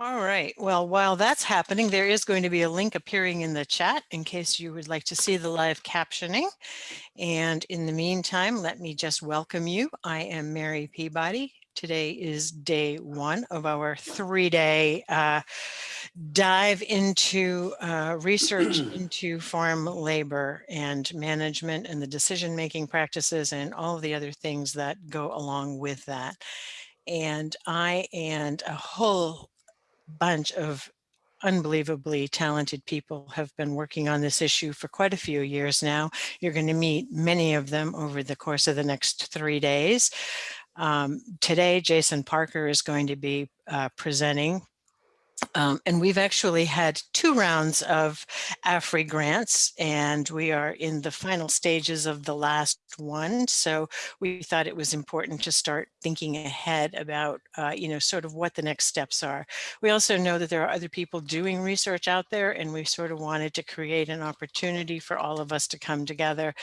All right. Well, while that's happening, there is going to be a link appearing in the chat in case you would like to see the live captioning. And in the meantime, let me just welcome you. I am Mary Peabody. Today is day one of our three-day uh, dive into uh, research into farm labor and management and the decision-making practices and all of the other things that go along with that. And I and a whole bunch of unbelievably talented people have been working on this issue for quite a few years now. You're going to meet many of them over the course of the next three days. Um, today, Jason Parker is going to be uh, presenting um, and we've actually had two rounds of AFRI grants and we are in the final stages of the last one. So we thought it was important to start thinking ahead about, uh, you know, sort of what the next steps are. We also know that there are other people doing research out there and we sort of wanted to create an opportunity for all of us to come together.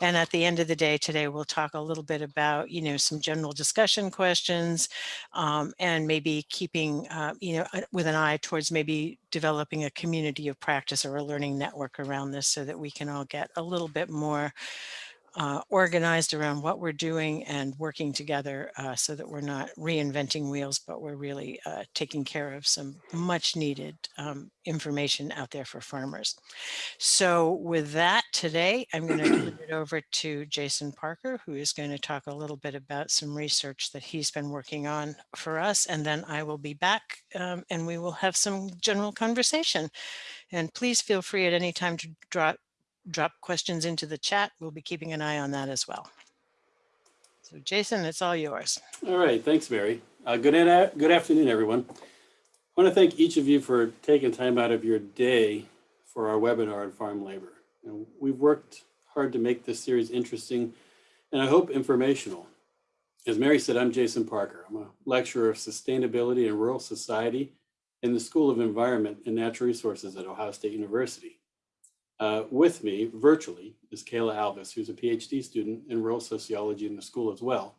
And at the end of the day today, we'll talk a little bit about, you know, some general discussion questions um, and maybe keeping, uh, you know, with an eye towards maybe developing a community of practice or a learning network around this so that we can all get a little bit more uh, organized around what we're doing and working together uh, so that we're not reinventing wheels, but we're really uh, taking care of some much needed um, information out there for farmers. So with that today, I'm going to turn it over to Jason Parker, who is going to talk a little bit about some research that he's been working on for us. And then I will be back um, and we will have some general conversation. And please feel free at any time to drop drop questions into the chat. We'll be keeping an eye on that as well. So Jason, it's all yours. All right, thanks, Mary. Uh, good, good afternoon, everyone. I want to thank each of you for taking time out of your day for our webinar on farm labor. And we've worked hard to make this series interesting and I hope informational. As Mary said, I'm Jason Parker. I'm a lecturer of sustainability and rural society in the School of Environment and Natural Resources at Ohio State University. Uh, with me virtually is Kayla Alvis, who's a PhD student in rural sociology in the school as well.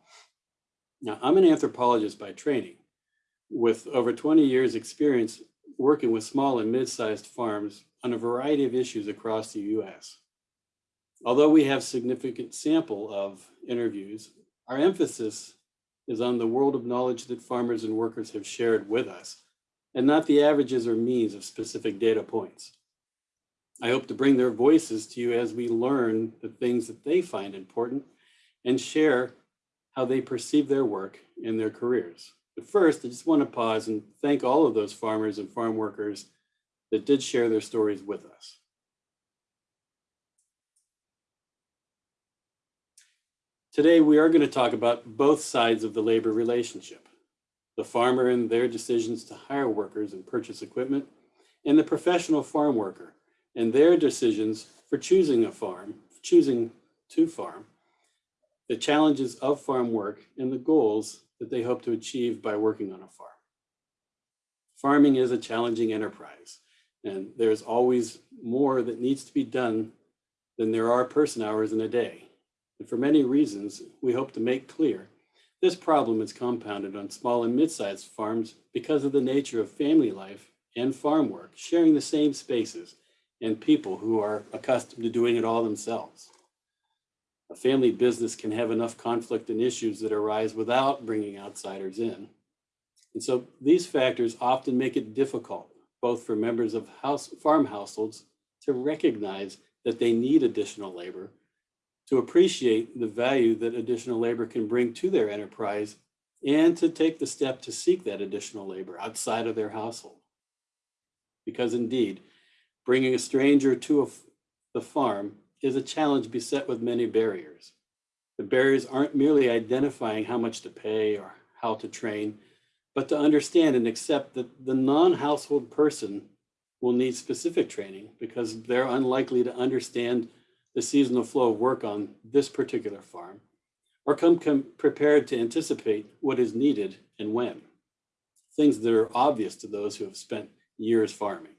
Now, I'm an anthropologist by training with over 20 years experience working with small and mid-sized farms on a variety of issues across the US. Although we have significant sample of interviews, our emphasis is on the world of knowledge that farmers and workers have shared with us, and not the averages or means of specific data points. I hope to bring their voices to you as we learn the things that they find important and share how they perceive their work and their careers. But first, I just want to pause and thank all of those farmers and farm workers that did share their stories with us. Today, we are going to talk about both sides of the labor relationship, the farmer and their decisions to hire workers and purchase equipment, and the professional farm worker and their decisions for choosing a farm, choosing to farm, the challenges of farm work and the goals that they hope to achieve by working on a farm. Farming is a challenging enterprise and there's always more that needs to be done than there are person hours in a day. And for many reasons, we hope to make clear this problem is compounded on small and mid-sized farms because of the nature of family life and farm work, sharing the same spaces and people who are accustomed to doing it all themselves. A family business can have enough conflict and issues that arise without bringing outsiders in. And so these factors often make it difficult, both for members of house, farm households to recognize that they need additional labor, to appreciate the value that additional labor can bring to their enterprise, and to take the step to seek that additional labor outside of their household. Because indeed, Bringing a stranger to a, the farm is a challenge beset with many barriers. The barriers aren't merely identifying how much to pay or how to train, but to understand and accept that the non-household person will need specific training because they're unlikely to understand the seasonal flow of work on this particular farm or come, come prepared to anticipate what is needed and when. Things that are obvious to those who have spent years farming.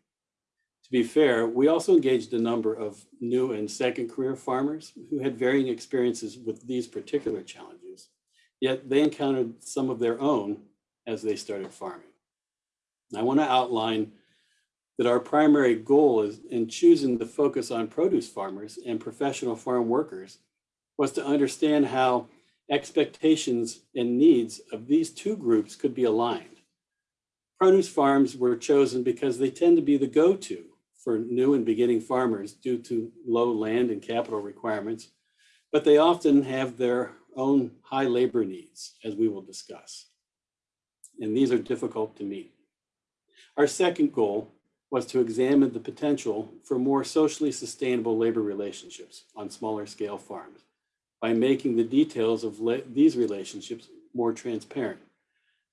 To be fair, we also engaged a number of new and second career farmers who had varying experiences with these particular challenges, yet they encountered some of their own as they started farming. I want to outline that our primary goal is in choosing to focus on produce farmers and professional farm workers was to understand how expectations and needs of these two groups could be aligned. Produce farms were chosen because they tend to be the go-to for new and beginning farmers due to low land and capital requirements, but they often have their own high labor needs, as we will discuss. And these are difficult to meet. Our second goal was to examine the potential for more socially sustainable labor relationships on smaller scale farms by making the details of these relationships more transparent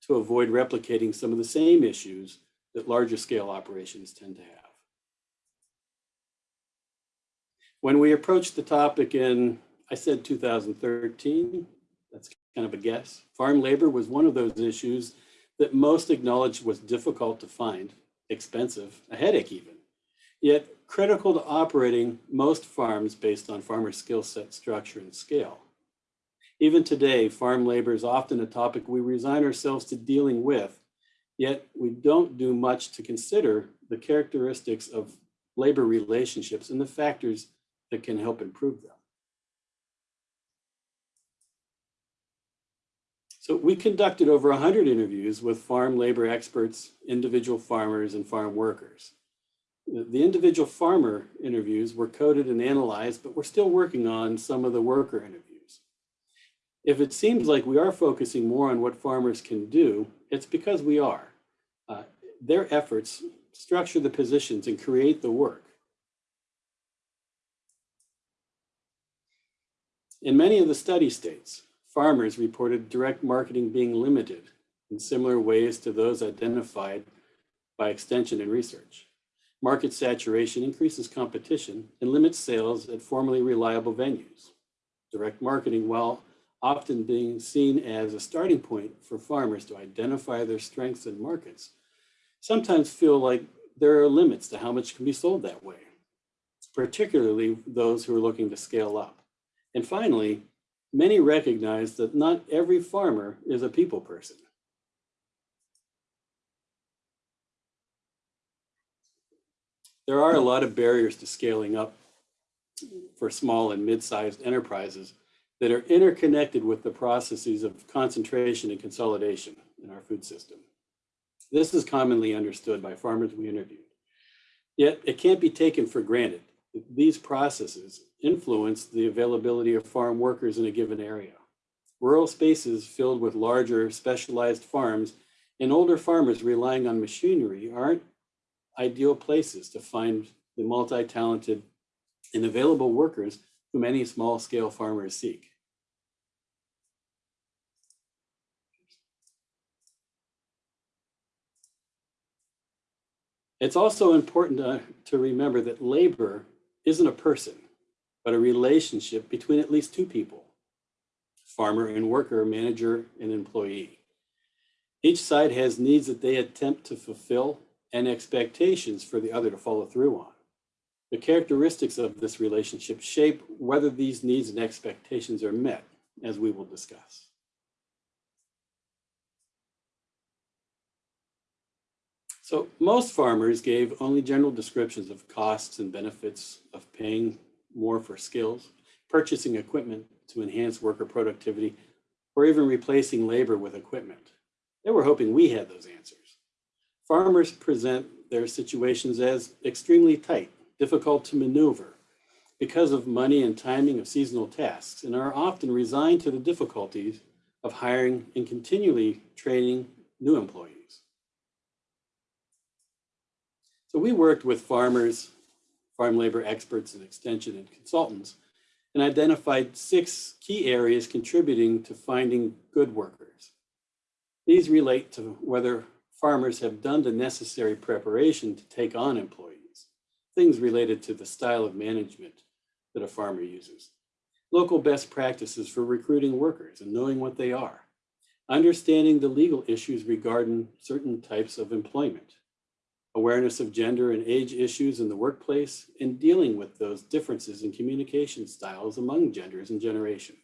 to avoid replicating some of the same issues that larger scale operations tend to have. When we approached the topic in, I said 2013, that's kind of a guess, farm labor was one of those issues that most acknowledged was difficult to find, expensive, a headache even, yet critical to operating most farms based on farmer skill set, structure, and scale. Even today, farm labor is often a topic we resign ourselves to dealing with, yet we don't do much to consider the characteristics of labor relationships and the factors that can help improve them. So we conducted over 100 interviews with farm labor experts, individual farmers, and farm workers. The individual farmer interviews were coded and analyzed, but we're still working on some of the worker interviews. If it seems like we are focusing more on what farmers can do, it's because we are. Uh, their efforts structure the positions and create the work. In many of the study states, farmers reported direct marketing being limited in similar ways to those identified by extension and research. Market saturation increases competition and limits sales at formerly reliable venues. Direct marketing, while often being seen as a starting point for farmers to identify their strengths and markets, sometimes feel like there are limits to how much can be sold that way, particularly those who are looking to scale up. And finally, many recognize that not every farmer is a people person. There are a lot of barriers to scaling up for small and mid-sized enterprises that are interconnected with the processes of concentration and consolidation in our food system. This is commonly understood by farmers we interviewed. Yet it can't be taken for granted these processes influence the availability of farm workers in a given area. Rural spaces filled with larger specialized farms and older farmers relying on machinery aren't ideal places to find the multi-talented and available workers who many small scale farmers seek. It's also important to, to remember that labor isn't a person but a relationship between at least two people, farmer and worker, manager and employee. Each side has needs that they attempt to fulfill and expectations for the other to follow through on. The characteristics of this relationship shape whether these needs and expectations are met, as we will discuss. So most farmers gave only general descriptions of costs and benefits of paying more for skills, purchasing equipment to enhance worker productivity, or even replacing labor with equipment. They were hoping we had those answers. Farmers present their situations as extremely tight, difficult to maneuver because of money and timing of seasonal tasks and are often resigned to the difficulties of hiring and continually training new employees. So we worked with farmers farm labor experts and extension and consultants, and identified six key areas contributing to finding good workers. These relate to whether farmers have done the necessary preparation to take on employees, things related to the style of management that a farmer uses, local best practices for recruiting workers and knowing what they are, understanding the legal issues regarding certain types of employment, awareness of gender and age issues in the workplace, and dealing with those differences in communication styles among genders and generations.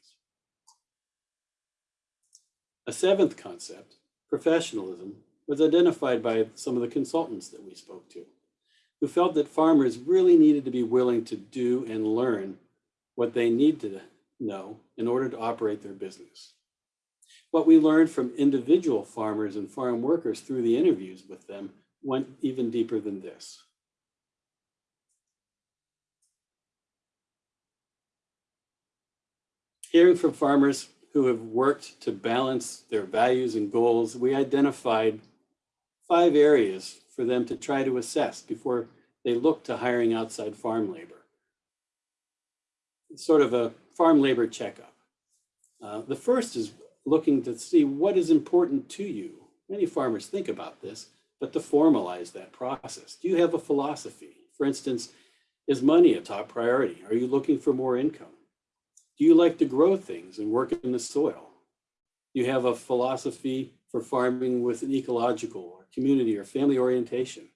A seventh concept, professionalism, was identified by some of the consultants that we spoke to, who felt that farmers really needed to be willing to do and learn what they need to know in order to operate their business. What we learned from individual farmers and farm workers through the interviews with them went even deeper than this. Hearing from farmers who have worked to balance their values and goals, we identified five areas for them to try to assess before they look to hiring outside farm labor. It's sort of a farm labor checkup. Uh, the first is looking to see what is important to you. Many farmers think about this, but to formalize that process. Do you have a philosophy? For instance, is money a top priority? Are you looking for more income? Do you like to grow things and work in the soil? Do you have a philosophy for farming with an ecological or community or family orientation?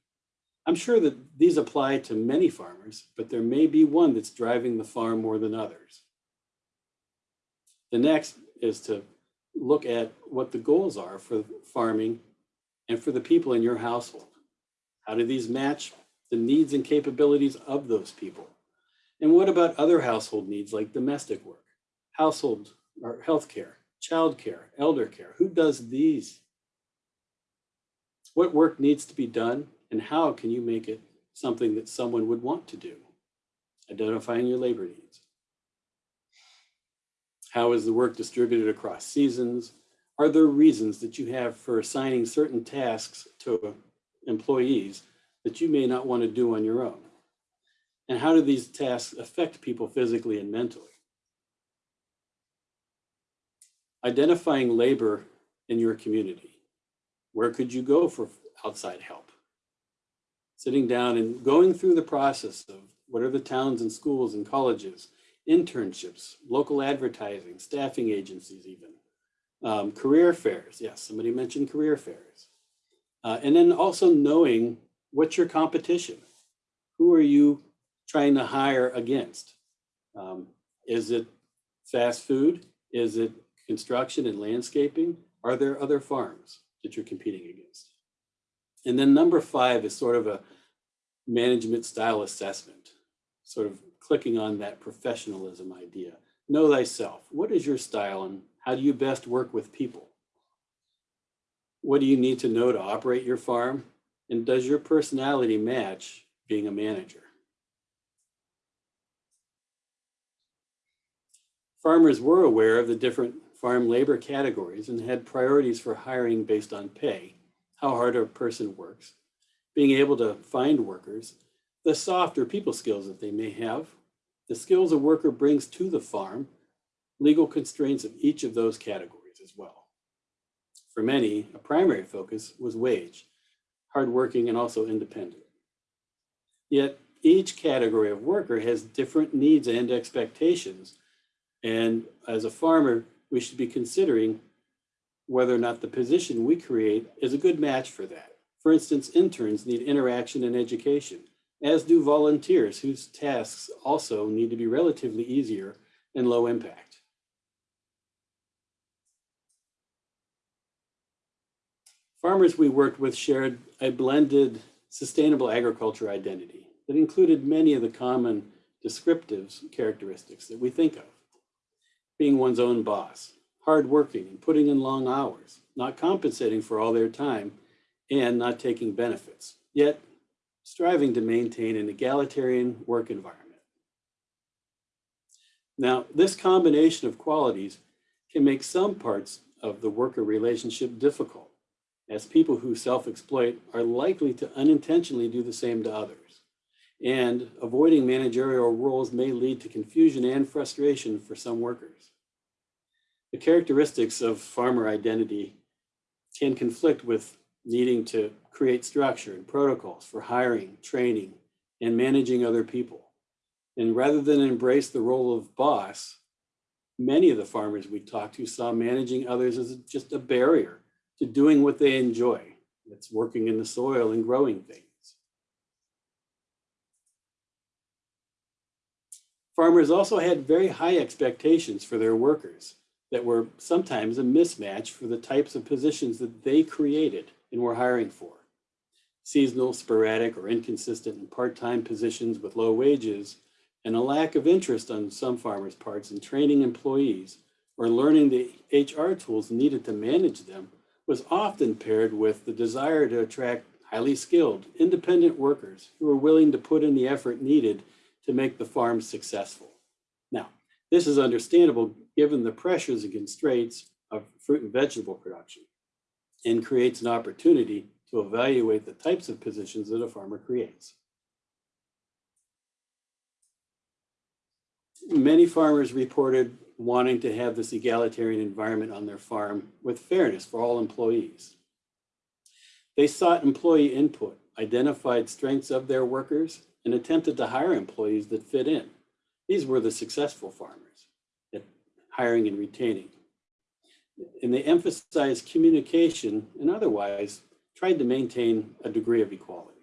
I'm sure that these apply to many farmers, but there may be one that's driving the farm more than others. The next is to look at what the goals are for farming and for the people in your household. How do these match the needs and capabilities of those people? And what about other household needs like domestic work, household or healthcare, childcare, elder care? Who does these? What work needs to be done and how can you make it something that someone would want to do? Identifying your labor needs. How is the work distributed across seasons? Are there reasons that you have for assigning certain tasks to employees that you may not want to do on your own? And how do these tasks affect people physically and mentally? Identifying labor in your community. Where could you go for outside help? Sitting down and going through the process of what are the towns and schools and colleges, internships, local advertising, staffing agencies even, um, career fairs. Yes, somebody mentioned career fairs. Uh, and then also knowing what's your competition? Who are you trying to hire against? Um, is it fast food? Is it construction and landscaping? Are there other farms that you're competing against? And then number five is sort of a management style assessment, sort of clicking on that professionalism idea. Know thyself. What is your style and how do you best work with people? What do you need to know to operate your farm? And does your personality match being a manager? Farmers were aware of the different farm labor categories and had priorities for hiring based on pay, how hard a person works, being able to find workers, the softer people skills that they may have, the skills a worker brings to the farm, legal constraints of each of those categories as well. For many, a primary focus was wage, hardworking and also independent. Yet each category of worker has different needs and expectations. And as a farmer, we should be considering whether or not the position we create is a good match for that. For instance, interns need interaction and education as do volunteers whose tasks also need to be relatively easier and low impact. Farmers we worked with shared a blended sustainable agriculture identity that included many of the common descriptive characteristics that we think of. Being one's own boss, hardworking and putting in long hours, not compensating for all their time, and not taking benefits, yet striving to maintain an egalitarian work environment. Now, this combination of qualities can make some parts of the worker relationship difficult, as people who self-exploit are likely to unintentionally do the same to others. And avoiding managerial roles may lead to confusion and frustration for some workers. The characteristics of farmer identity can conflict with needing to create structure and protocols for hiring, training, and managing other people. And rather than embrace the role of boss, many of the farmers we talked to saw managing others as just a barrier to doing what they enjoy. That's working in the soil and growing things. Farmers also had very high expectations for their workers that were sometimes a mismatch for the types of positions that they created and were hiring for. Seasonal, sporadic, or inconsistent and part-time positions with low wages, and a lack of interest on some farmers' parts in training employees or learning the HR tools needed to manage them was often paired with the desire to attract highly skilled, independent workers who are willing to put in the effort needed to make the farm successful. Now, this is understandable given the pressures and constraints of fruit and vegetable production and creates an opportunity to evaluate the types of positions that a farmer creates. Many farmers reported wanting to have this egalitarian environment on their farm with fairness for all employees. They sought employee input, identified strengths of their workers, and attempted to hire employees that fit in. These were the successful farmers at hiring and retaining. And they emphasized communication and otherwise tried to maintain a degree of equality.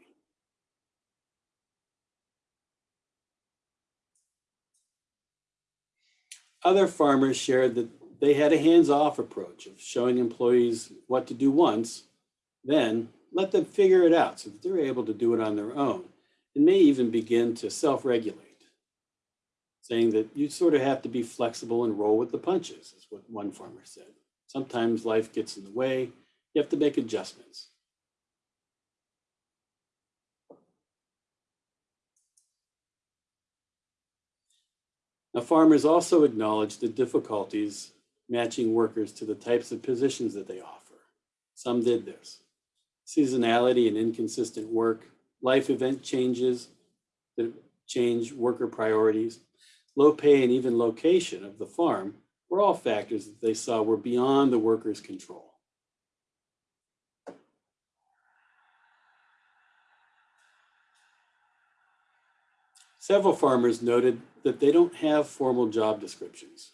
Other farmers shared that they had a hands-off approach of showing employees what to do once, then let them figure it out so that they're able to do it on their own and may even begin to self-regulate, saying that you sort of have to be flexible and roll with the punches, is what one farmer said. Sometimes life gets in the way, you have to make adjustments. Now, farmers also acknowledge the difficulties matching workers to the types of positions that they offer. Some did this. Seasonality and inconsistent work, life event changes that change worker priorities, low pay and even location of the farm were all factors that they saw were beyond the worker's control. Several farmers noted that they don't have formal job descriptions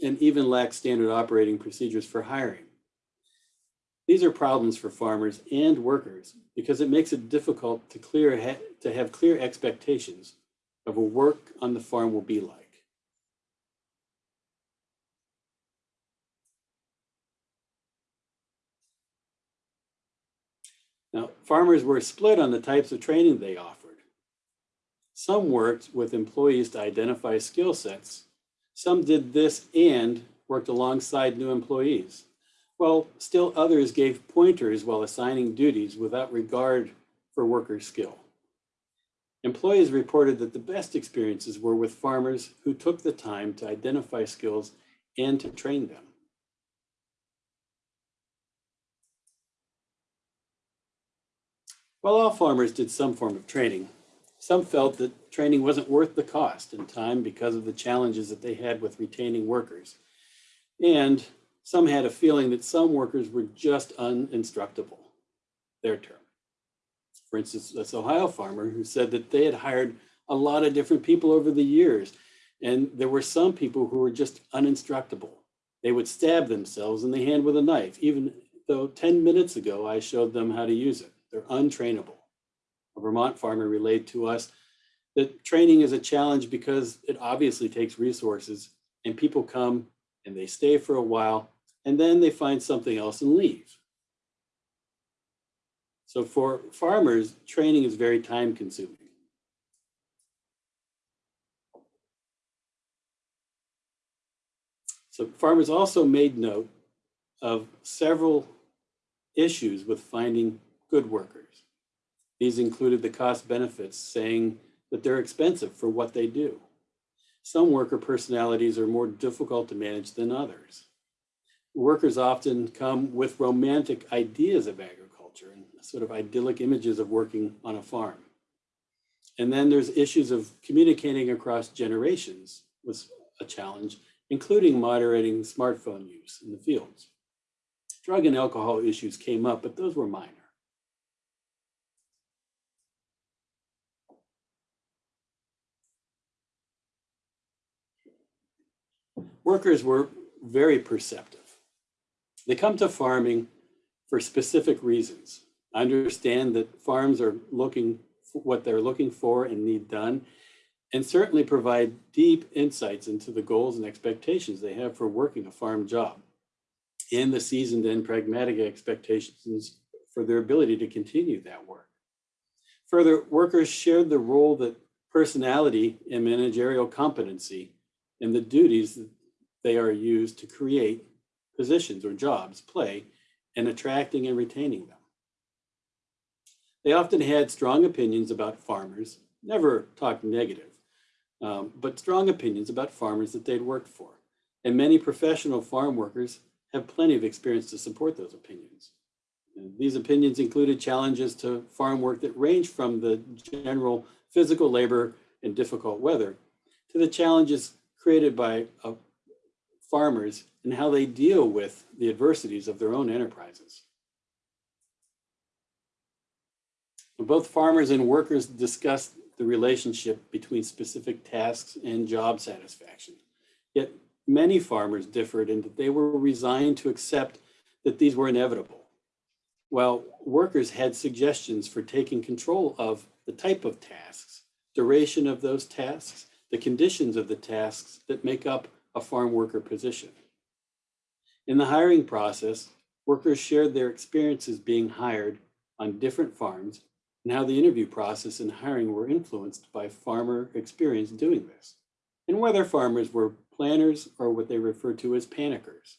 and even lack standard operating procedures for hiring. These are problems for farmers and workers because it makes it difficult to clear to have clear expectations of what work on the farm will be like. Now, farmers were split on the types of training they offered. Some worked with employees to identify skill sets. Some did this and worked alongside new employees. While still others gave pointers while assigning duties without regard for worker skill. Employees reported that the best experiences were with farmers who took the time to identify skills and to train them. While all farmers did some form of training, some felt that training wasn't worth the cost and time because of the challenges that they had with retaining workers. And some had a feeling that some workers were just uninstructable, their term. For instance, this Ohio farmer who said that they had hired a lot of different people over the years, and there were some people who were just uninstructable. They would stab themselves in the hand with a knife, even though 10 minutes ago I showed them how to use it. They're untrainable a Vermont farmer relayed to us that training is a challenge because it obviously takes resources and people come and they stay for a while and then they find something else and leave. So for farmers, training is very time consuming. So farmers also made note of several issues with finding good workers. These included the cost benefits, saying that they're expensive for what they do. Some worker personalities are more difficult to manage than others. Workers often come with romantic ideas of agriculture and sort of idyllic images of working on a farm. And then there's issues of communicating across generations was a challenge, including moderating smartphone use in the fields. Drug and alcohol issues came up, but those were minor. Workers were very perceptive. They come to farming for specific reasons. I Understand that farms are looking for what they're looking for and need done, and certainly provide deep insights into the goals and expectations they have for working a farm job. and the seasoned and pragmatic expectations for their ability to continue that work. Further, workers shared the role that personality and managerial competency and the duties they are used to create positions or jobs play and attracting and retaining them. They often had strong opinions about farmers, never talked negative, um, but strong opinions about farmers that they'd worked for. And many professional farm workers have plenty of experience to support those opinions. And these opinions included challenges to farm work that range from the general physical labor and difficult weather to the challenges created by uh, farmers and how they deal with the adversities of their own enterprises. Both farmers and workers discussed the relationship between specific tasks and job satisfaction. Yet many farmers differed in that they were resigned to accept that these were inevitable, while workers had suggestions for taking control of the type of tasks, duration of those tasks, the conditions of the tasks that make up a farm worker position. In the hiring process, workers shared their experiences being hired on different farms and how the interview process and hiring were influenced by farmer experience doing this, and whether farmers were planners or what they refer to as panickers.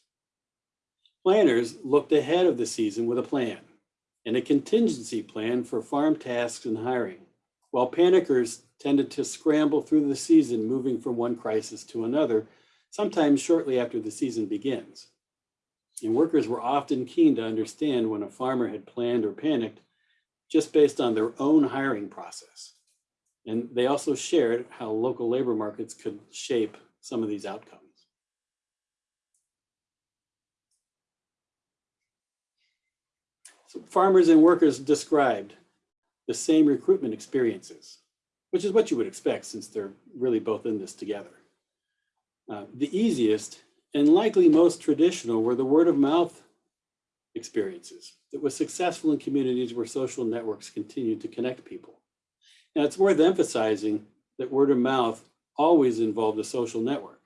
Planners looked ahead of the season with a plan and a contingency plan for farm tasks and hiring, while panickers tended to scramble through the season, moving from one crisis to another, sometimes shortly after the season begins. And workers were often keen to understand when a farmer had planned or panicked just based on their own hiring process. And they also shared how local labor markets could shape some of these outcomes. So farmers and workers described the same recruitment experiences, which is what you would expect since they're really both in this together. Uh, the easiest and likely most traditional were the word of mouth experiences that was successful in communities where social networks continued to connect people. Now it's worth emphasizing that word of mouth always involved a social network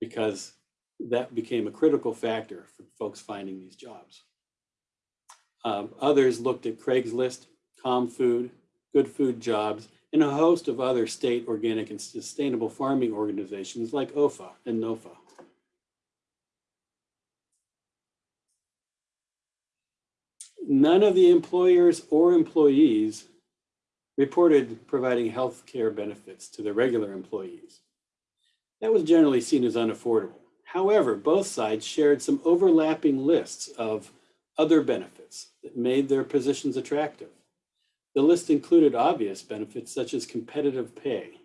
because that became a critical factor for folks finding these jobs. Um, others looked at Craigslist, ComFood, Good Food Jobs, and a host of other state organic and sustainable farming organizations like OEFFA and NOFA. none of the employers or employees reported providing health care benefits to their regular employees. That was generally seen as unaffordable. However, both sides shared some overlapping lists of other benefits that made their positions attractive. The list included obvious benefits such as competitive pay,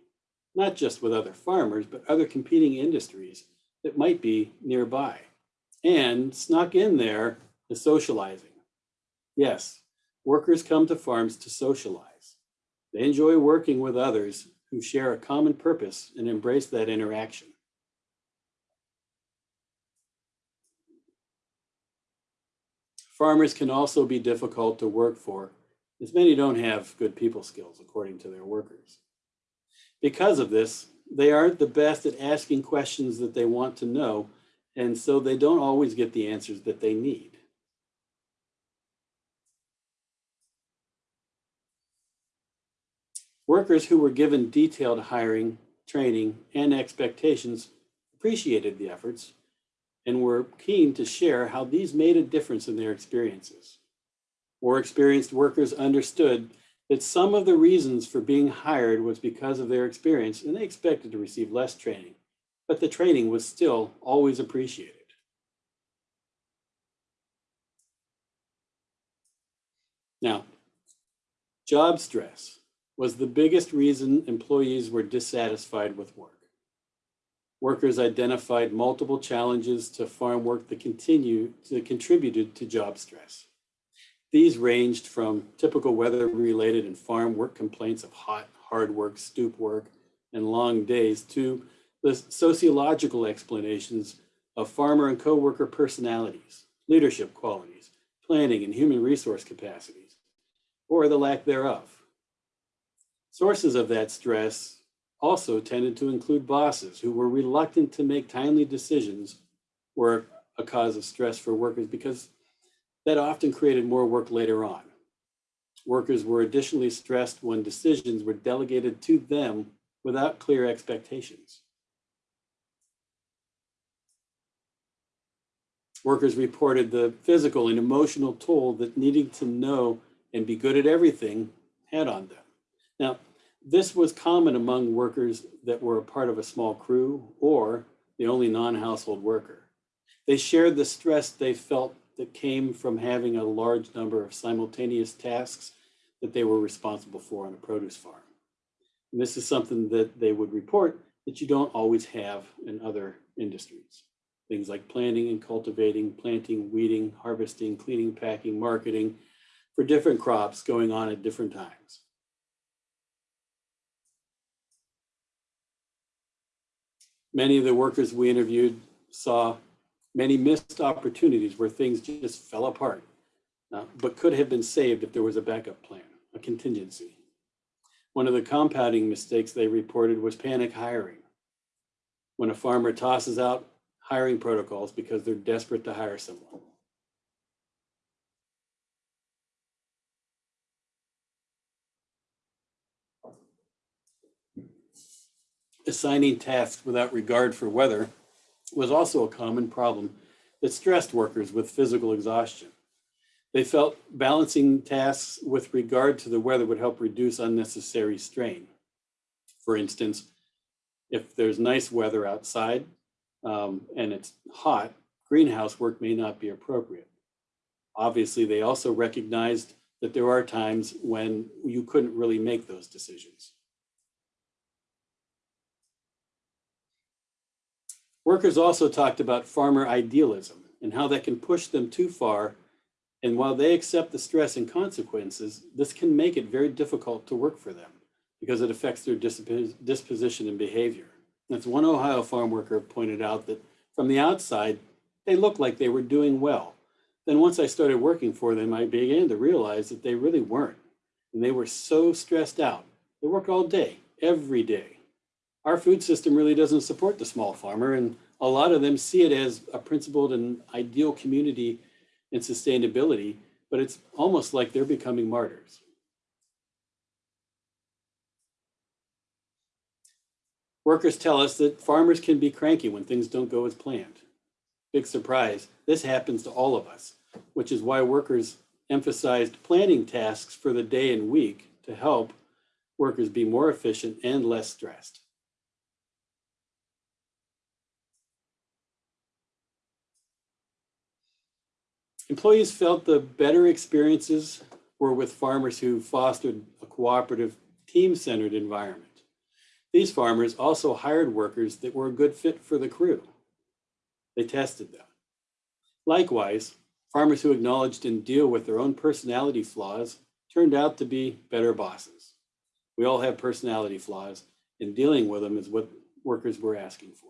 not just with other farmers, but other competing industries that might be nearby. And snuck in there the socializing Yes, workers come to farms to socialize. They enjoy working with others who share a common purpose and embrace that interaction. Farmers can also be difficult to work for, as many don't have good people skills, according to their workers. Because of this, they aren't the best at asking questions that they want to know, and so they don't always get the answers that they need. Workers who were given detailed hiring, training, and expectations appreciated the efforts and were keen to share how these made a difference in their experiences. More experienced workers understood that some of the reasons for being hired was because of their experience and they expected to receive less training, but the training was still always appreciated. Now, job stress was the biggest reason employees were dissatisfied with work. Workers identified multiple challenges to farm work that continue that contributed to job stress. These ranged from typical weather-related and farm work complaints of hot, hard work, stoop work, and long days to the sociological explanations of farmer and co-worker personalities, leadership qualities, planning and human resource capacities, or the lack thereof. Sources of that stress also tended to include bosses who were reluctant to make timely decisions were a cause of stress for workers because that often created more work later on. Workers were additionally stressed when decisions were delegated to them without clear expectations. Workers reported the physical and emotional toll that needing to know and be good at everything had on them. Now, this was common among workers that were a part of a small crew or the only non-household worker. They shared the stress they felt that came from having a large number of simultaneous tasks that they were responsible for on a produce farm. And this is something that they would report that you don't always have in other industries. Things like planting and cultivating, planting, weeding, harvesting, cleaning, packing, marketing for different crops going on at different times. Many of the workers we interviewed saw many missed opportunities where things just fell apart, uh, but could have been saved if there was a backup plan, a contingency. One of the compounding mistakes they reported was panic hiring. When a farmer tosses out hiring protocols because they're desperate to hire someone. Assigning tasks without regard for weather was also a common problem that stressed workers with physical exhaustion. They felt balancing tasks with regard to the weather would help reduce unnecessary strain. For instance, if there's nice weather outside um, and it's hot, greenhouse work may not be appropriate. Obviously, they also recognized that there are times when you couldn't really make those decisions. Workers also talked about farmer idealism and how that can push them too far. And while they accept the stress and consequences, this can make it very difficult to work for them because it affects their disposition and behavior. That's one Ohio farm worker pointed out that from the outside, they looked like they were doing well. Then once I started working for them, I began to realize that they really weren't. And they were so stressed out. They work all day, every day our food system really doesn't support the small farmer and a lot of them see it as a principled and ideal community and sustainability, but it's almost like they're becoming martyrs. Workers tell us that farmers can be cranky when things don't go as planned. Big surprise, this happens to all of us, which is why workers emphasized planning tasks for the day and week to help workers be more efficient and less stressed. Employees felt the better experiences were with farmers who fostered a cooperative, team-centered environment. These farmers also hired workers that were a good fit for the crew. They tested them. Likewise, farmers who acknowledged and deal with their own personality flaws turned out to be better bosses. We all have personality flaws, and dealing with them is what workers were asking for.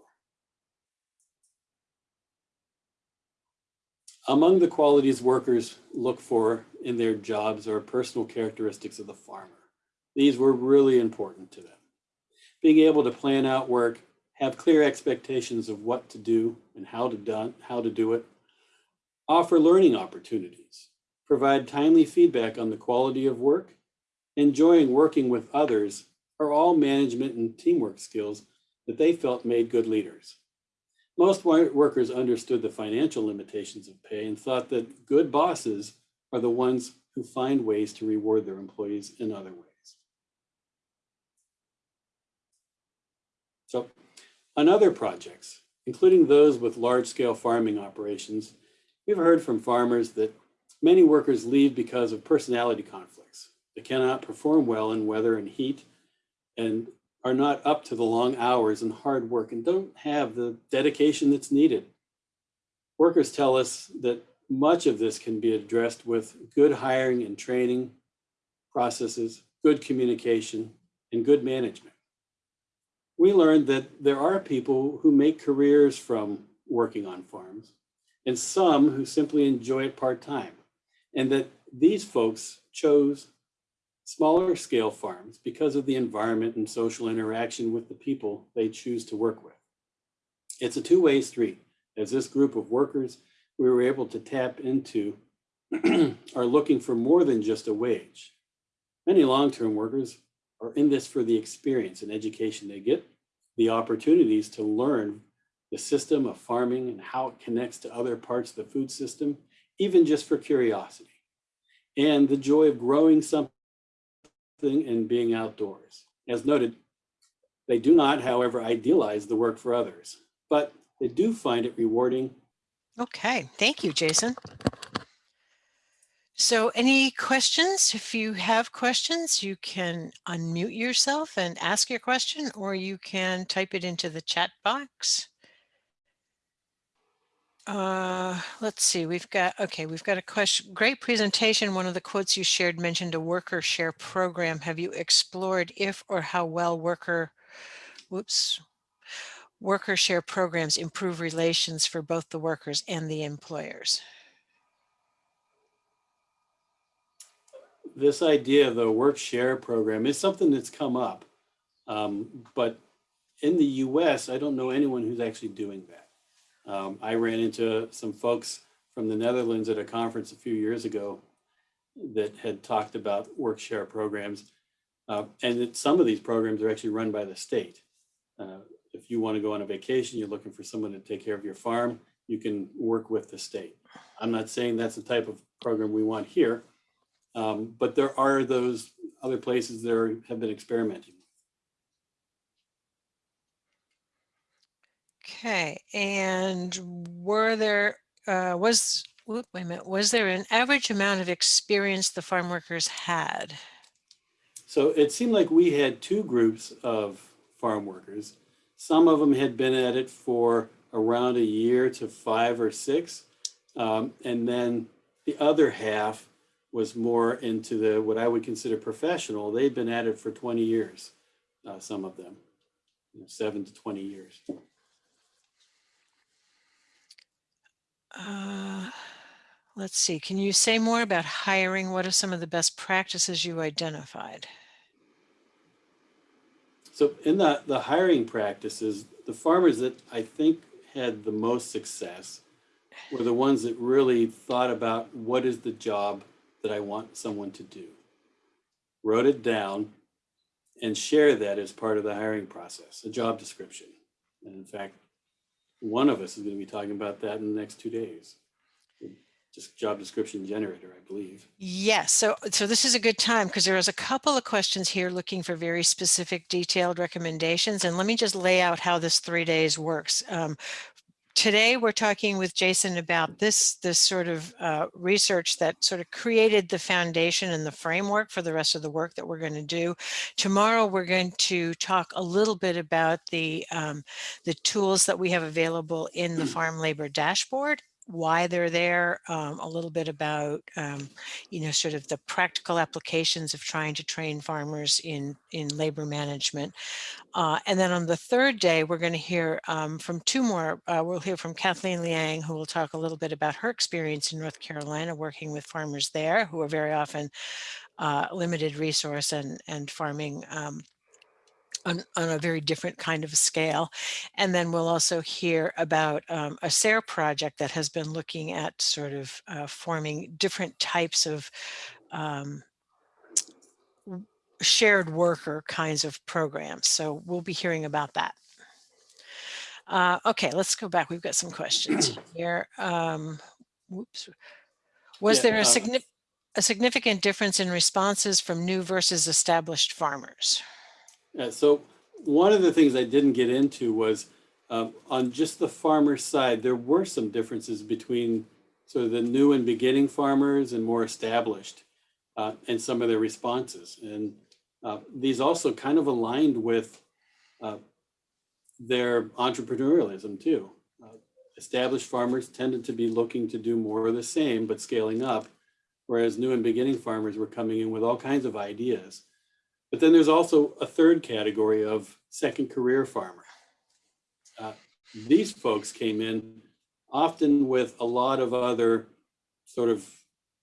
Among the qualities workers look for in their jobs are personal characteristics of the farmer. These were really important to them. Being able to plan out work, have clear expectations of what to do and how to, done, how to do it, offer learning opportunities, provide timely feedback on the quality of work, enjoying working with others are all management and teamwork skills that they felt made good leaders. Most workers understood the financial limitations of pay and thought that good bosses are the ones who find ways to reward their employees in other ways. So on other projects, including those with large-scale farming operations, we've heard from farmers that many workers leave because of personality conflicts. They cannot perform well in weather and heat, and are not up to the long hours and hard work and don't have the dedication that's needed. Workers tell us that much of this can be addressed with good hiring and training processes, good communication, and good management. We learned that there are people who make careers from working on farms and some who simply enjoy it part-time and that these folks chose smaller scale farms because of the environment and social interaction with the people they choose to work with. It's a two-way street. As this group of workers, we were able to tap into are looking for more than just a wage. Many long-term workers are in this for the experience and education they get, the opportunities to learn the system of farming and how it connects to other parts of the food system, even just for curiosity, and the joy of growing something and being outdoors. As noted, they do not, however, idealize the work for others, but they do find it rewarding. Okay, thank you, Jason. So any questions? If you have questions, you can unmute yourself and ask your question, or you can type it into the chat box. Uh, let's see, we've got, okay, we've got a question. Great presentation. One of the quotes you shared mentioned a worker share program. Have you explored if or how well worker, whoops, worker share programs improve relations for both the workers and the employers? This idea of the work share program is something that's come up, um, but in the US, I don't know anyone who's actually doing that. Um, I ran into some folks from the Netherlands at a conference a few years ago that had talked about work share programs. Uh, and that some of these programs are actually run by the state. Uh, if you want to go on a vacation, you're looking for someone to take care of your farm, you can work with the state. I'm not saying that's the type of program we want here, um, but there are those other places that are, have been experimenting. Okay, and were there, uh, was, whoop, wait a minute, was there an average amount of experience the farm workers had? So it seemed like we had two groups of farm workers. Some of them had been at it for around a year to five or six. Um, and then the other half was more into the what I would consider professional. They'd been at it for 20 years, uh, some of them, you know, seven to 20 years. Uh, let's see, can you say more about hiring? What are some of the best practices you identified? So in the, the hiring practices, the farmers that I think had the most success were the ones that really thought about what is the job that I want someone to do, wrote it down, and share that as part of the hiring process, a job description. And in fact, one of us is going to be talking about that in the next two days. Just job description generator, I believe. Yes, so so this is a good time because there is a couple of questions here looking for very specific detailed recommendations. And let me just lay out how this three days works. Um, today we're talking with Jason about this, this sort of uh, research that sort of created the foundation and the framework for the rest of the work that we're going to do. Tomorrow we're going to talk a little bit about the, um, the tools that we have available in the farm labor dashboard why they're there, um, a little bit about, um, you know, sort of the practical applications of trying to train farmers in, in labor management. Uh, and then on the third day, we're going to hear um, from two more. Uh, we'll hear from Kathleen Liang, who will talk a little bit about her experience in North Carolina, working with farmers there, who are very often uh, limited resource and, and farming um, on, on, a very different kind of scale. And then we'll also hear about um, a SARE project that has been looking at sort of uh, forming different types of um, shared worker kinds of programs. So we'll be hearing about that. Uh, okay, let's go back. We've got some questions here. Um, whoops. Was Yeah, there a, uh, signi a significant difference in responses from new versus established farmers? Yeah, so one of the things I didn't get into was um, on just the farmer side, there were some differences between sort of the new and beginning farmers and more established uh, and some of their responses. And uh, these also kind of aligned with uh, their entrepreneurialism too. Uh, established farmers tended to be looking to do more of the same, but scaling up, whereas new and beginning farmers were coming in with all kinds of ideas. But then there's also a third category of second career farmer. Uh, these folks came in often with a lot of other sort of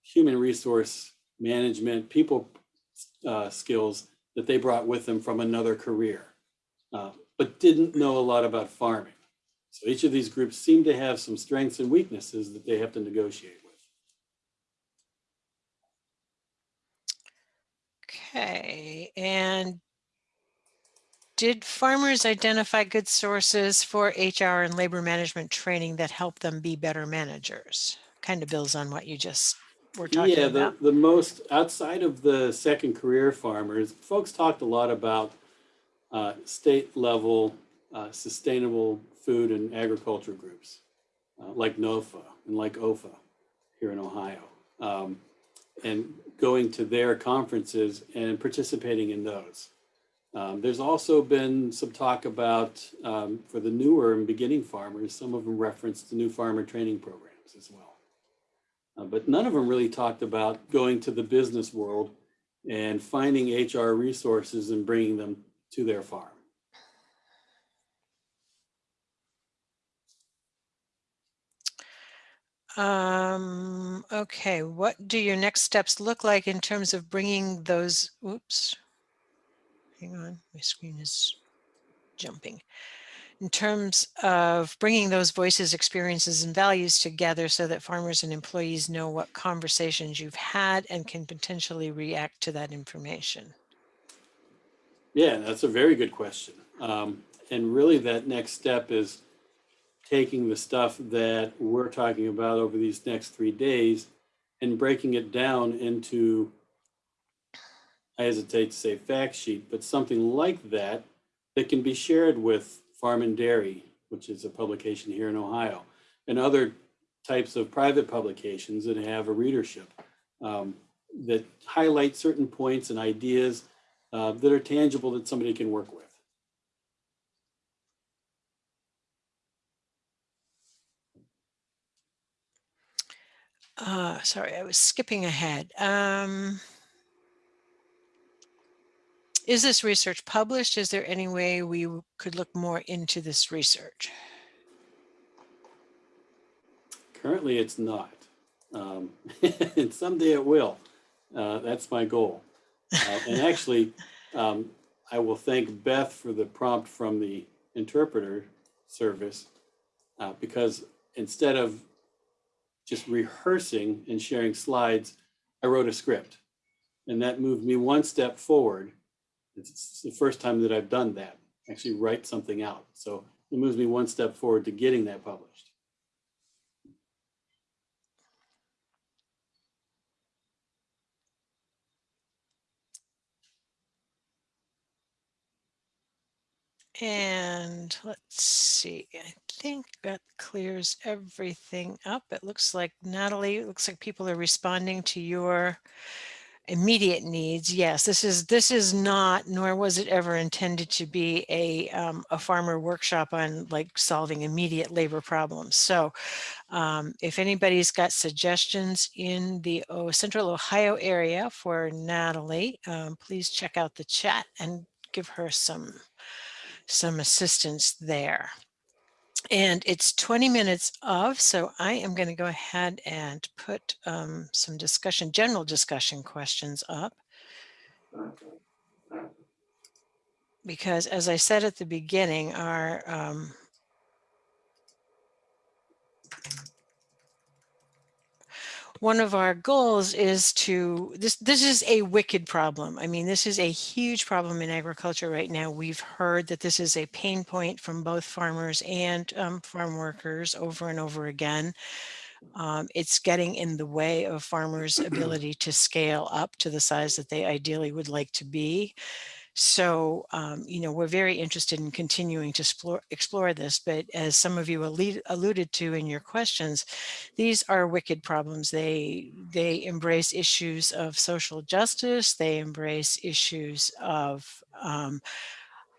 human resource management, people uh, skills that they brought with them from another career, uh, but didn't know a lot about farming. So each of these groups seem to have some strengths and weaknesses that they have to negotiate Okay, and did farmers identify good sources for HR and labor management training that help them be better managers? Kind of builds on what you just were talking about. Yeah, the, about. the most, outside of the second career farmers, folks talked a lot about uh, state level uh, sustainable food and agriculture groups, uh, like NOFA and like OEFFA here in Ohio. Um, and going to their conferences and participating in those. Um, there's also been some talk about, um, for the newer and beginning farmers, some of them referenced the new farmer training programs as well. Uh, but none of them really talked about going to the business world and finding HR resources and bringing them to their farm. Um, okay, what do your next steps look like in terms of bringing those, oops, hang on, my screen is jumping. In terms of bringing those voices, experiences, and values together so that farmers and employees know what conversations you've had and can potentially react to that information. Yeah, that's a very good question. Um, and really that next step is taking the stuff that we're talking about over these next three days and breaking it down into, I hesitate to say fact sheet, but something like that that can be shared with Farm and Dairy, which is a publication here in Ohio, and other types of private publications that have a readership um, that highlight certain points and ideas uh, that are tangible that somebody can work with. Uh, sorry, I was skipping ahead. Um, is this research published? Is there any way we could look more into this research? Currently, it's not. Um, and someday it will. Uh, that's my goal. Uh, and actually, um, I will thank Beth for the prompt from the interpreter service uh, because instead of just rehearsing and sharing slides, I wrote a script. And that moved me one step forward. It's the first time that I've done that, actually write something out. So it moves me one step forward to getting that published. And let's see, I think that clears everything up. It looks like Natalie, it looks like people are responding to your immediate needs. Yes, this is this is not, nor was it ever intended to be a um, a farmer workshop on like solving immediate labor problems. So um, if anybody's got suggestions in the central Ohio area for Natalie, um, please check out the chat and give her some some assistance there. And it's 20 minutes of, so I am going to go ahead and put um, some discussion, general discussion questions up. Because as I said at the beginning, our um, one of our goals is to this this is a wicked problem. I mean this is a huge problem in agriculture right now. We've heard that this is a pain point from both farmers and um, farm workers over and over again. Um, it's getting in the way of farmers ability to scale up to the size that they ideally would like to be so, um, you know, we're very interested in continuing to explore, explore this, but as some of you allude, alluded to in your questions, these are wicked problems. They, they embrace issues of social justice. They embrace issues of um,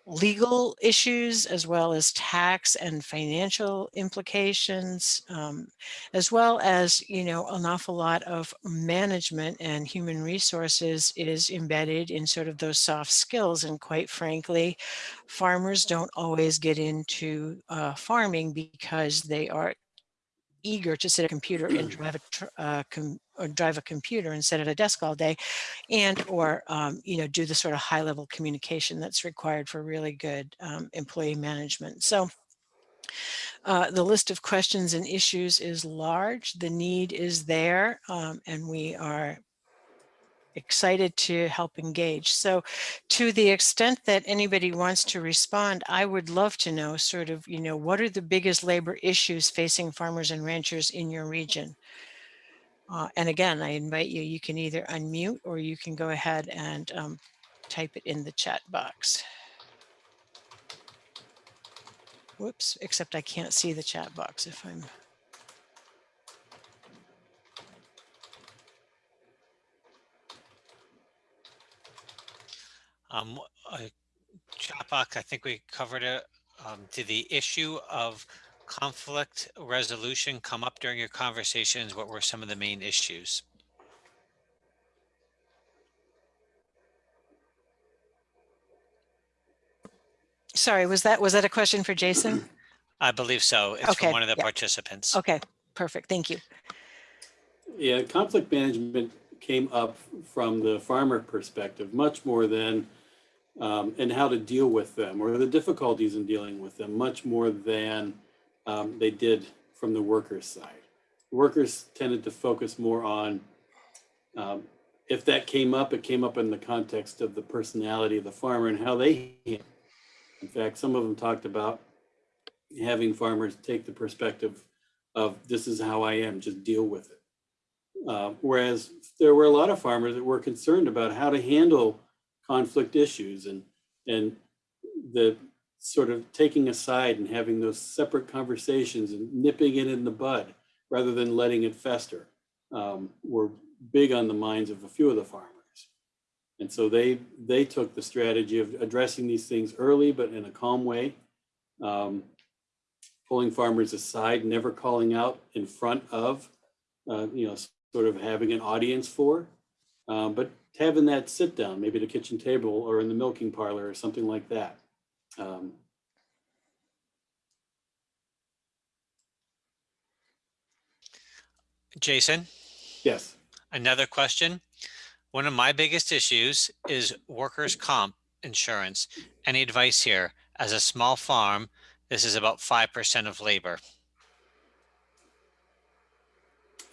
legal issues as well as tax and financial implications, um, as well as, you know, an awful lot of management and human resources is embedded in sort of those soft skills. And quite frankly, farmers don't always get into uh, farming because they are eager to sit at a computer and drive a uh, or drive a computer and sit at a desk all day and or um, you know do the sort of high level communication that's required for really good um, employee management so Uh, the list of questions and issues is large. The need is there, um, and we are excited to help engage. So to the extent that anybody wants to respond, I would love to know sort of, you know, what are the biggest labor issues facing farmers and ranchers in your region? Uh, and again, I invite you, you can either unmute or you can go ahead and um, type it in the chat box. Whoops, except I can't see the chat box if I'm Um, uh, chat box, I think we covered it. Um, did the issue of conflict resolution come up during your conversations? What were some of the main issues? Sorry, was that was that a question for Jason? I believe so. It's Okay, from one of the yeah. participants. Okay, perfect. Thank you. Yeah, conflict management came up from the farmer perspective much more than um, and how to deal with them or the difficulties in dealing with them much more than um, they did from the workers' side. Workers tended to focus more on um, if that came up, it came up in the context of the personality of the farmer and how they. In fact, some of them talked about having farmers take the perspective of this is how I am, just deal with it. Uh, whereas there were a lot of farmers that were concerned about how to handle conflict issues and and the sort of taking aside and having those separate conversations and nipping it in the bud rather than letting it fester um, were big on the minds of a few of the farmers. And so they they took the strategy of addressing these things early, but in a calm way, um, pulling farmers aside, never calling out in front of, uh, you know, sort of having an audience for, um, but having that sit down, maybe at a kitchen table or in the milking parlor or something like that. Um, Jason, yes. another question. One of my biggest issues is workers' comp insurance. Any advice here? As a small farm, this is about 5% of labor.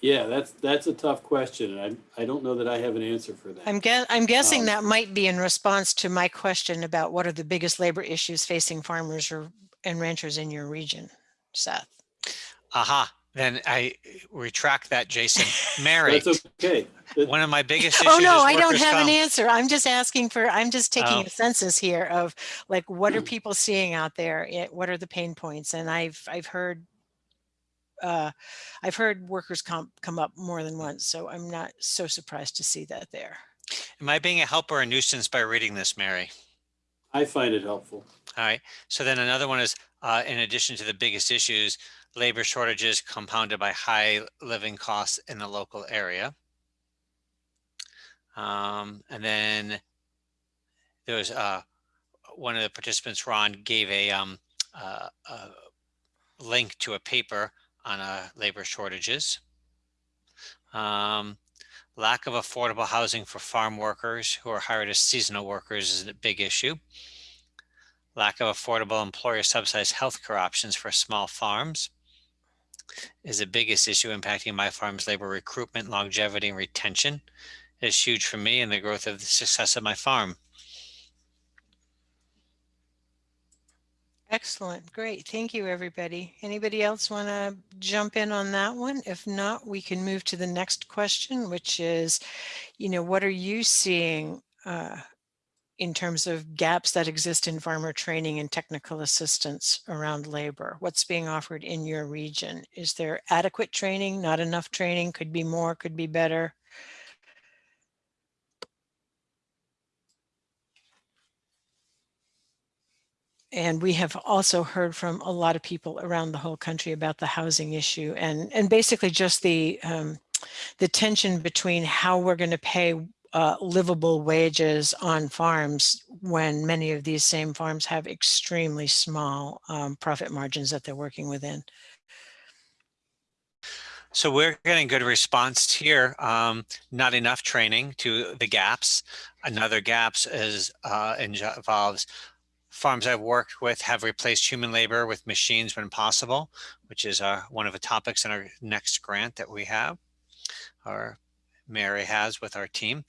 Yeah, that's that's a tough question. and I I don't know that I have an answer for that. I'm guess I'm guessing Um, that might be in response to my question about what are the biggest labor issues facing farmers or and ranchers in your region, Seth. Aha, then I retract that, Jason. Mary, That's okay. That- one of my biggest issues Oh, no, is I don't workers' have an comp. answer. I'm just asking for, I'm just taking Oh. a census here of like, what are people seeing out there? Eh, What are the pain points? And I've, I've heard, uh, I've heard workers comp come up more than once, so I'm not so surprised to see that there. Am I being a help or a nuisance by reading this, Mary? I find it helpful. All right. So then another one is, uh, in addition to the biggest issues, labor shortages compounded by high living costs in the local area. Um, and then there was uh, one of the participants, Ron, gave a, um, uh, a link to a paper on uh, labor shortages. Um, lack of affordable housing for farm workers who are hired as seasonal workers is a big issue. Lack of affordable employer subsidized healthcare options for small farms is the biggest issue impacting my farm's labor recruitment, longevity, and retention. It is huge for me and the growth of the success of my farm. Excellent. Great. Thank you, everybody. Anybody else want to jump in on that one? If not, we can move to the next question, which is, you know, what are you seeing uh, in terms of gaps that exist in farmer training and technical assistance around labor? What's being offered in your region? Is there adequate training, not enough training, could be more, could be better? And we have also heard from a lot of people around the whole country about the housing issue and, and basically just the, um, the tension between how we're going to pay uh, livable wages on farms when many of these same farms have extremely small um, profit margins that they're working within. So we're getting good response here. Um, not enough training to the gaps. Another gaps is uh, involves farms I've worked with have replaced human labor with machines when possible, which is uh, one of the topics in our next grant that we have, or Mary has with our team.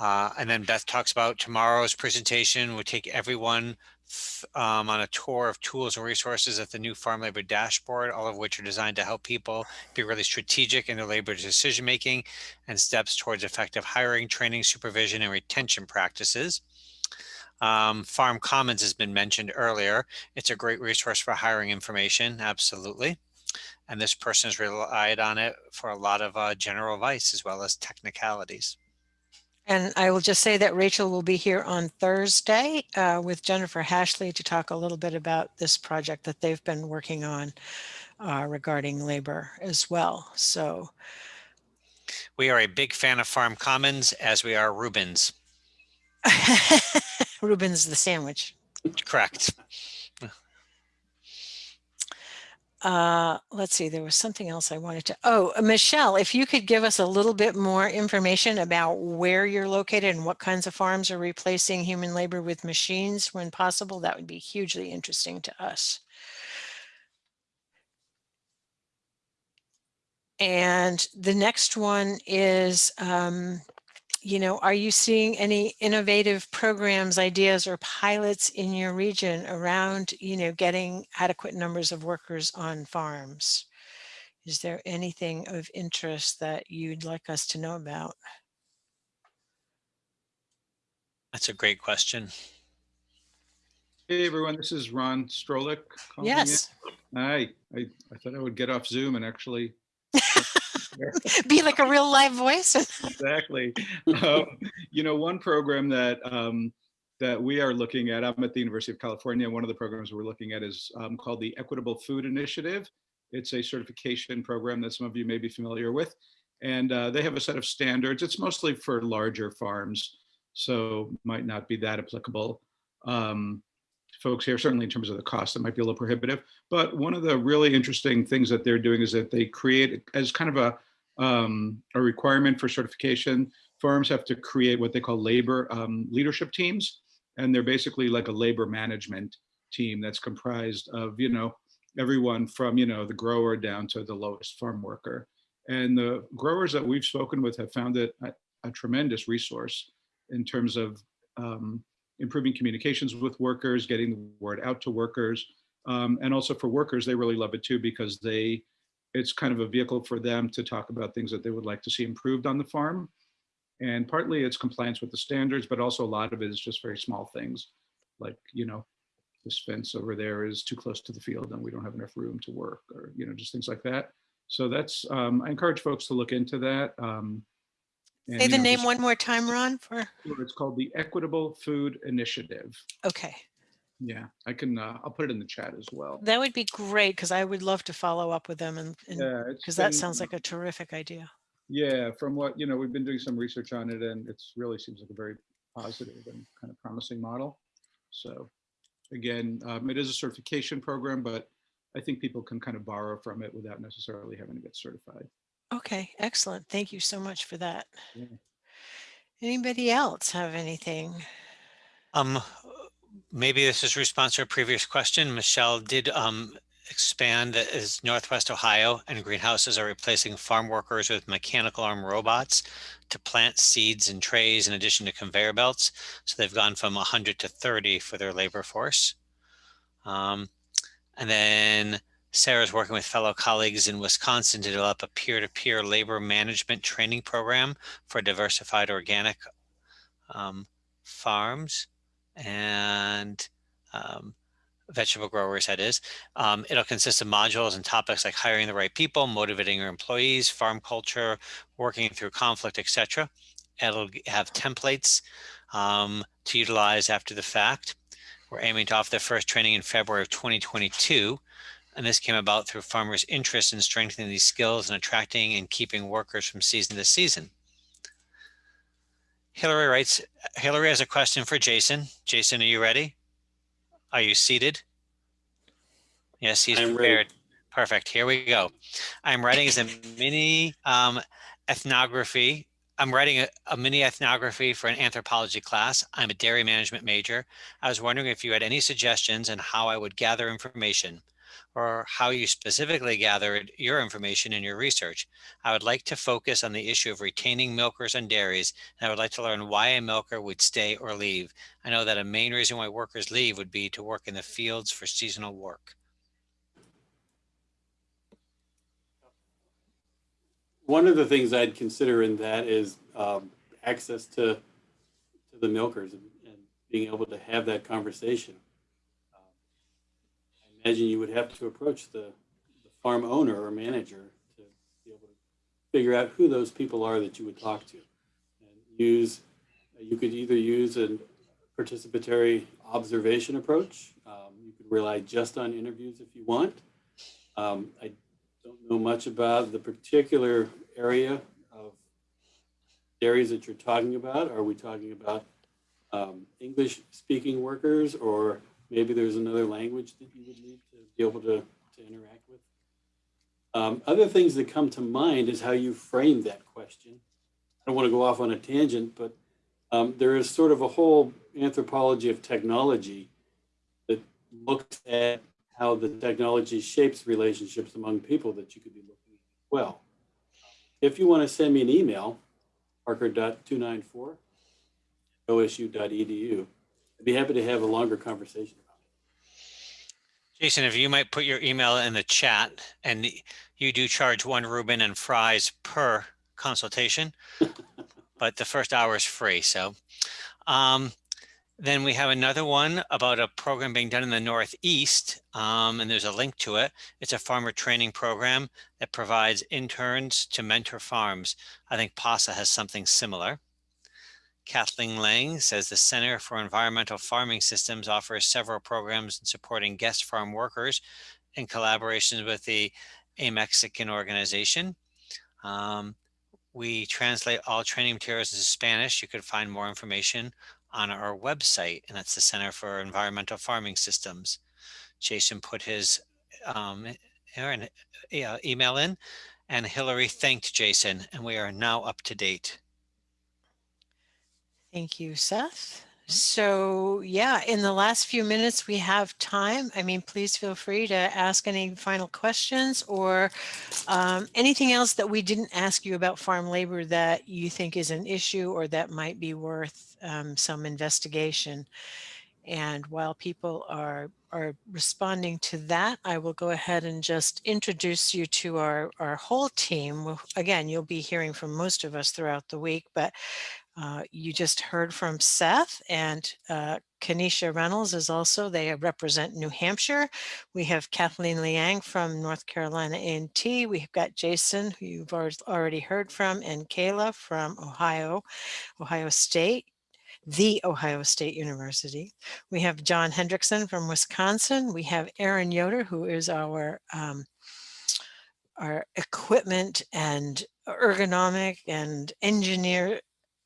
Uh, and then Beth talks about tomorrow's presentation would take everyone um, on a tour of tools and resources at the new farm labor dashboard, all of which are designed to help people be really strategic in their labor decision making and steps towards effective hiring, training, supervision, and retention practices. Um, Farm Commons has been mentioned earlier. It's a great resource for hiring information, absolutely. And this person has relied on it for a lot of uh, general advice as well as technicalities. And I will just say that Rachel will be here on Thursday uh, with Jennifer Hashley to talk a little bit about this project that they've been working on uh, regarding labor as well. So We are a big fan of Farm Commons as we are Rubens. Reuben's the sandwich. Correct. Uh, let's see, there was something else I wanted to, oh, uh, Michelle, if you could give us a little bit more information about where you're located and what kinds of farms are replacing human labor with machines when possible, that would be hugely interesting to us. And the next one is, um, you know, are you seeing any innovative programs, ideas, or pilots in your region around, you know, getting adequate numbers of workers on farms? Is there anything of interest that you'd like us to know about? That's a great question. Hey everyone, this is Ron Strochlic. calling in. Yes, Hi, I, I thought I would get off Zoom and actually. be like a real live voice. Exactly. Um, You know, one program that, um, that we are looking at, I'm at the University of California. One of the programs we're looking at is um, called the Equitable Food Initiative. It's a certification program that some of you may be familiar with. And uh, they have a set of standards. It's mostly for larger farms, so might not be that applicable. Um, folks here, certainly in terms of the cost, it might be a little prohibitive. But one of the really interesting things that they're doing is that they create as kind of a um, a requirement for certification. Firms have to create what they call labor um, leadership teams, and they're basically like a labor management team that's comprised of you know everyone from you know the grower down to the lowest farm worker. And the growers that we've spoken with have found it a, a tremendous resource in terms of um, improving communications with workers, getting the word out to workers. Um, and also for workers, they really love it too because they, it's kind of a vehicle for them to talk about things that they would like to see improved on the farm. And partly it's compliance with the standards, but also a lot of it is just very small things. Like, you know, this fence over there is too close to the field and we don't have enough room to work or, you know, just things like that. So that's, um, I encourage folks to look into that. Um, and, Say you the know, name one more time, Ron, for, It's called the Equitable Food Initiative. okay. Yeah, I can, uh, I'll put it in the chat as well. That would be great because I would love to follow up with them and, Yeah, because that sounds like a terrific idea. Yeah, from what, you know, we've been doing some research on it and it's really seems like a very positive and kind of promising model. So again, um, it is a certification program, but I think people can kind of borrow from it without necessarily having to get certified. Okay, excellent. Thank you so much for that. Yeah. Anybody else have anything? Um, maybe this is response to a previous question. Michelle did um, expand that as Northwest Ohio and greenhouses are replacing farm workers with mechanical arm robots to plant seeds and trays in addition to conveyor belts. So they've gone from 100 to 30 for their labor force. Um, and then Sarah's working with fellow colleagues in Wisconsin to develop a peer-to-peer labor management training program for diversified organic um, farms and um, vegetable growers, that is. Um, it'll consist of modules and topics like hiring the right people, motivating your employees, farm culture, working through conflict, etc. It'll have templates um, to utilize after the fact. We're aiming to offer the first training in February of 2022. And this came about through farmers' interest in strengthening these skills and attracting and keeping workers from season to season. Hillary writes, Hillary has a question for Jason. Jason, are you ready? Are you seated? Yes, he's I'm ready. prepared. Perfect. Here we go. I'm writing as a mini um, ethnography I'm writing a, a mini ethnography for an anthropology class. I'm a dairy management major. I was wondering if you had any suggestions on how I would gather information or how you specifically gathered your information in your research. I would like to focus on the issue of retaining milkers and dairies, and I would like to learn why a milker would stay or leave. I know that a main reason why workers leave would be to work in the fields for seasonal work. One of the things I'd consider in that is um, access to, to the milkers and, and being able to have that conversation. Imagine you would have to approach the, the farm owner or manager to be able to figure out who those people are that you would talk to. And use, you could either use a participatory observation approach. Um, you could rely just on interviews if you want. Um, I don't know much about the particular area of dairies that you're talking about. Are we talking about um, English speaking workers or maybe there's another language that you would need to be able to, to interact with? Um, other things that come to mind is how you frame that question. I don't want to go off on a tangent, but um, there is sort of a whole anthropology of technology that looks at how the technology shapes relationships among people that you could be looking at well. If you want to send me an email, parker.294 osu.edu, I'd be happy to have a longer conversation. Jason, if you might put your email in the chat and you do charge one Reuben and fries per consultation, but the first hour is free. So um, then we have another one about a program being done in the Northeast, um, and there's a link to it. It's a farmer training program that provides interns to mentor farms. I think PASA has something similar. Kathleen Liang says the Center for Environmental Farming Systems offers several programs in supporting guest farm workers in collaboration with the A Mexican organization. Um, we translate all training materials into Spanish. You could find more information on our website, and that's the Center for Environmental Farming Systems. Jason put his um, email in, and Hillary thanked Jason, and we are now up to date. Thank you, Seth. So yeah, in the last few minutes we have time. I mean, please feel free to ask any final questions or um, anything else that we didn't ask you about farm labor that you think is an issue or that might be worth um, some investigation. And while people are are responding to that, I will go ahead and just introduce you to our, our whole team. Again, you'll be hearing from most of us throughout the week, but uh, you just heard from Seth and uh, Kanisha Reynolds is also, they represent New Hampshire. We have Kathleen Liang from North Carolina A&T. We've got Jason, who you've already heard from, and Kayla from Ohio, Ohio State the Ohio State University. We have John Hendrickson from Wisconsin. We have Aaron Yoder, who is our um, our equipment and ergonomic and engineer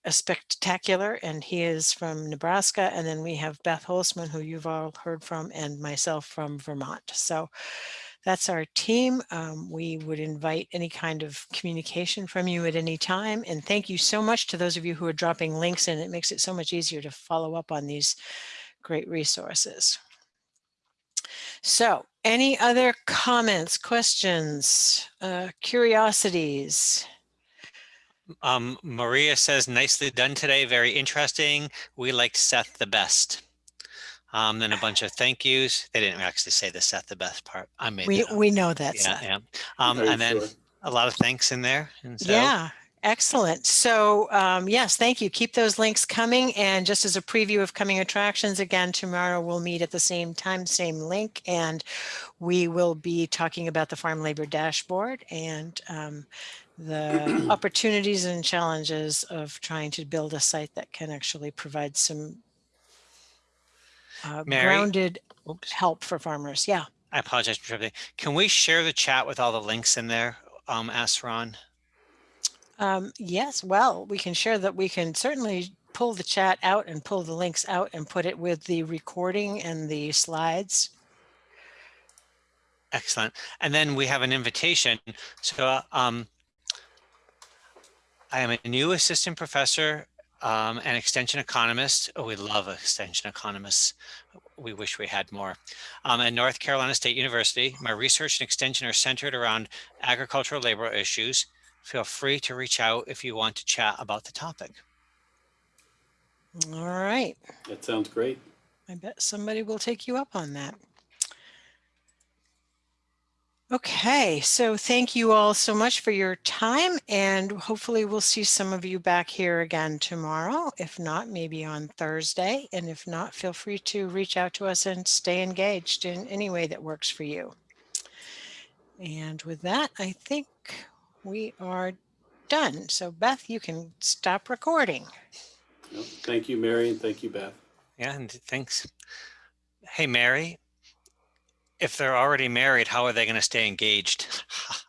a spectacular and he is from Nebraska and then we have Beth Holtzman who you've all heard from and myself from Vermont. So that's our team. Um, we would invite any kind of communication from you at any time and thank you so much to those of you who are dropping links in. It makes it so much easier to follow up on these great resources. So any other comments, questions, uh, curiosities? Um, Maria says, nicely done today. Very interesting. We liked Seth the best. Um, then a bunch of thank yous. They didn't actually say the Seth the best part. I made We, that up. we know that. Yeah, Seth. yeah. Um, and then sure. a lot of thanks in there. And so, Yeah, excellent. So um, yes, thank you. Keep those links coming. And just as a preview of coming attractions, again, tomorrow we'll meet at the same time, same link, and we will be talking about the farm labor dashboard and um, the opportunities and challenges of trying to build a site that can actually provide some uh, Mary? grounded oops, help for farmers. Yeah. I apologize for interrupting. Can we share the chat with all the links in there? Um, ask Ron. Um, yes, well, we can share that. We can certainly pull the chat out and pull the links out and put it with the recording and the slides. Excellent. And then we have an invitation. So um, I am a new assistant professor um, and extension economist. Oh, we love extension economists. We wish we had more. Um, at North Carolina State University, my research and extension are centered around agricultural labor issues. Feel free to reach out if you want to chat about the topic. All right. That sounds great. I bet somebody will take you up on that. Okay, so thank you all so much for your time and hopefully we'll see some of you back here again tomorrow. If not, maybe on Thursday. And if not, feel free to reach out to us and stay engaged in any way that works for you. And with that, I think we are done. So Beth, you can stop recording. Yep. Thank you, Mary, and thank you, Beth. Yeah, and thanks. Hey, Mary, if they're already married, how are they going to stay engaged?